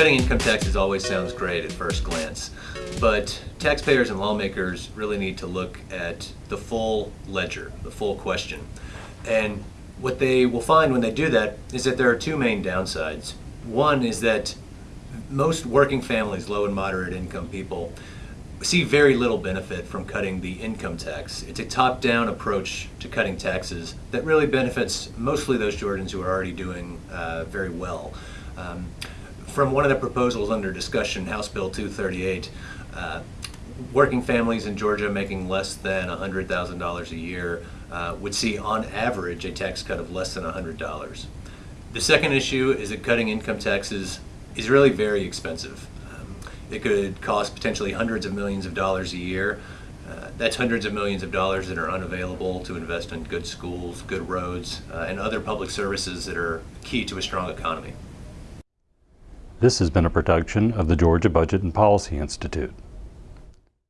Cutting income taxes always sounds great at first glance, but taxpayers and lawmakers really need to look at the full ledger, the full question. And what they will find when they do that is that there are two main downsides. One is that most working families, low and moderate income people, see very little benefit from cutting the income tax. It's a top-down approach to cutting taxes that really benefits mostly those Georgians who are already doing uh, very well. Um, from one of the proposals under discussion, House Bill 238, uh, working families in Georgia making less than $100,000 a year uh, would see on average a tax cut of less than $100. The second issue is that cutting income taxes is really very expensive. Um, it could cost potentially hundreds of millions of dollars a year. Uh, that's hundreds of millions of dollars that are unavailable to invest in good schools, good roads, uh, and other public services that are key to a strong economy. This has been a production of the Georgia Budget and Policy Institute.